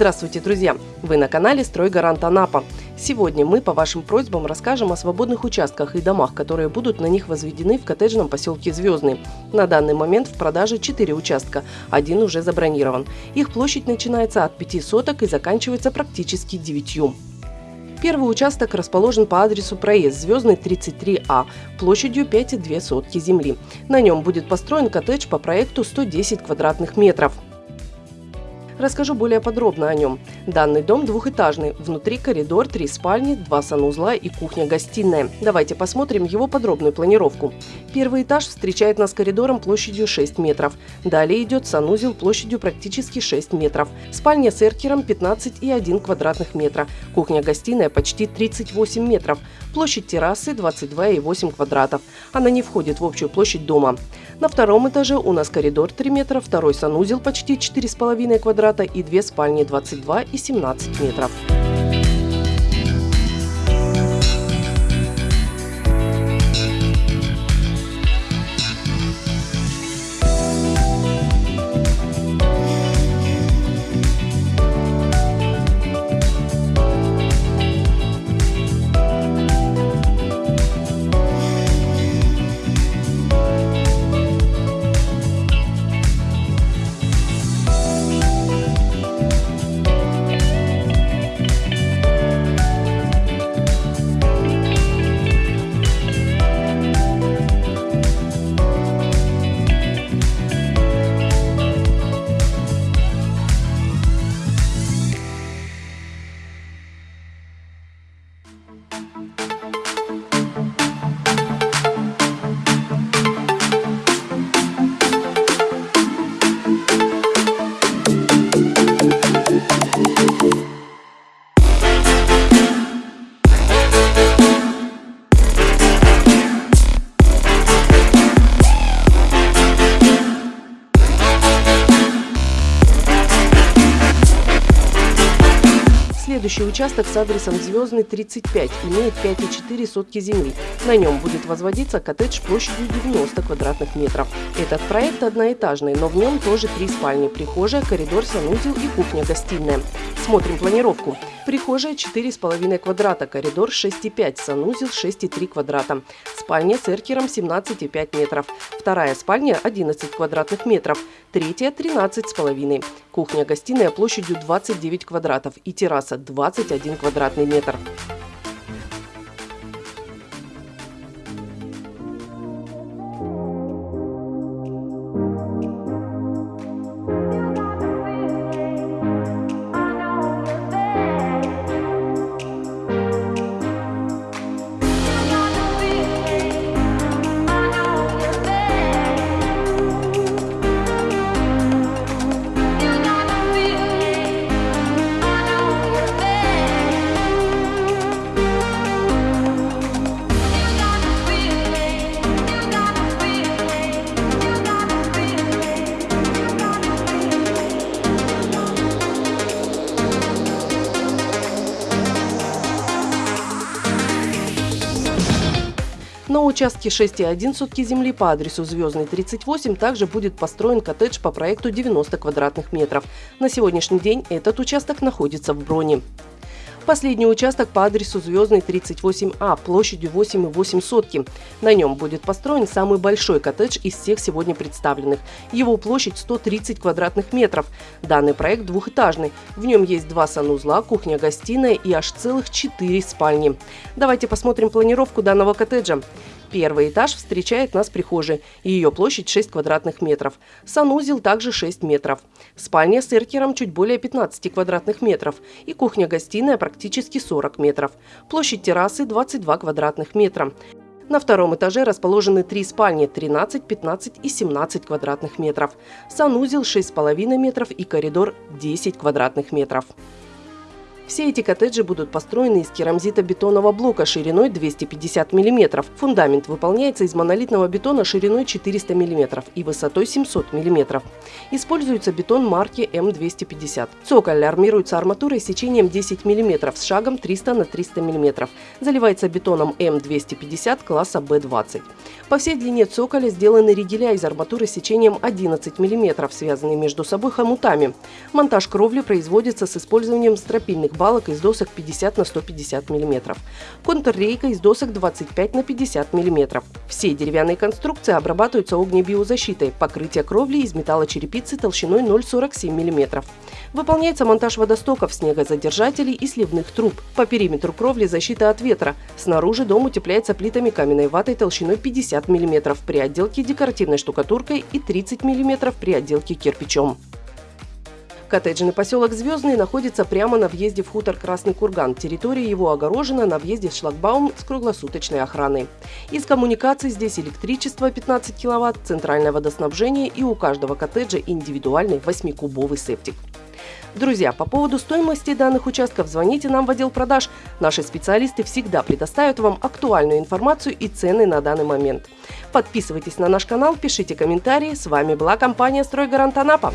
Здравствуйте, друзья! Вы на канале «Стройгарант Анапа». Сегодня мы по вашим просьбам расскажем о свободных участках и домах, которые будут на них возведены в коттеджном поселке Звездный. На данный момент в продаже 4 участка, один уже забронирован. Их площадь начинается от 5 соток и заканчивается практически 9. Первый участок расположен по адресу проезд Звездный 33А площадью 5,2 сотки земли. На нем будет построен коттедж по проекту 110 квадратных метров. Расскажу более подробно о нем. Данный дом двухэтажный. Внутри коридор, три спальни, два санузла и кухня-гостиная. Давайте посмотрим его подробную планировку. Первый этаж встречает нас коридором площадью 6 метров. Далее идет санузел площадью практически 6 метров. Спальня с эркером 15,1 квадратных метра. Кухня-гостиная почти 38 метров. Площадь террасы 22,8 квадратов. Она не входит в общую площадь дома. На втором этаже у нас коридор 3 метра, второй санузел почти 4,5 квадрата и две спальни 22 и 17 метров. Следующий участок с адресом Звездный 35 имеет 5,4 сотки земли. На нем будет возводиться коттедж площадью 90 квадратных метров. Этот проект одноэтажный, но в нем тоже три спальни, прихожая, коридор, санузел и кухня-гостиная. Смотрим планировку. Прихожая 4,5 квадрата, коридор 6,5, санузел 6,3 квадрата. Спальня с эркером 17,5 метров. Вторая спальня 11 квадратных метров. Третья 13,5. Кухня-гостиная площадью 29 квадратов и терраса 21 квадратный метр. На участке 6,1 сутки земли по адресу Звездный 38 также будет построен коттедж по проекту 90 квадратных метров. На сегодняшний день этот участок находится в броне. Последний участок по адресу Звездный 38А площадью 8,8 сотки. На нем будет построен самый большой коттедж из всех сегодня представленных. Его площадь 130 квадратных метров. Данный проект двухэтажный. В нем есть два санузла, кухня-гостиная и аж целых четыре спальни. Давайте посмотрим планировку данного коттеджа. Первый этаж встречает нас прихожей. Ее площадь 6 квадратных метров. Санузел также 6 метров. Спальня с эркером чуть более 15 квадратных метров. И кухня-гостиная практически 40 метров. Площадь террасы 22 квадратных метра. На втором этаже расположены три спальни 13, 15 и 17 квадратных метров. Санузел 6,5 метров и коридор 10 квадратных метров. Все эти коттеджи будут построены из керамзита-бетонного блока шириной 250 мм. Фундамент выполняется из монолитного бетона шириной 400 мм и высотой 700 мм. Используется бетон марки М250. Цоколь армируется арматурой сечением 10 мм с шагом 300 на 300 мм. Заливается бетоном М250 класса B20. По всей длине цоколя сделаны ригеля из арматуры сечением 11 мм, связанные между собой хомутами. Монтаж кровли производится с использованием стропильных балок из досок 50 на 150 мм. Контррейка из досок 25 на 50 мм. Все деревянные конструкции обрабатываются огнебиозащитой. Покрытие кровли из металлочерепицы толщиной 0,47 мм. Выполняется монтаж водостоков, снегозадержателей и сливных труб. По периметру кровли защита от ветра. Снаружи дом утепляется плитами каменной ватой толщиной 50 мм при отделке декоративной штукатуркой и 30 мм при отделке кирпичом. Коттеджный поселок Звездный находится прямо на въезде в хутор Красный Курган. Территория его огорожена на въезде в шлагбаум с круглосуточной охраной. Из коммуникаций здесь электричество 15 кВт, центральное водоснабжение и у каждого коттеджа индивидуальный 8-кубовый септик. Друзья, по поводу стоимости данных участков звоните нам в отдел продаж. Наши специалисты всегда предоставят вам актуальную информацию и цены на данный момент. Подписывайтесь на наш канал, пишите комментарии. С вами была компания «Стройгарант Анапа».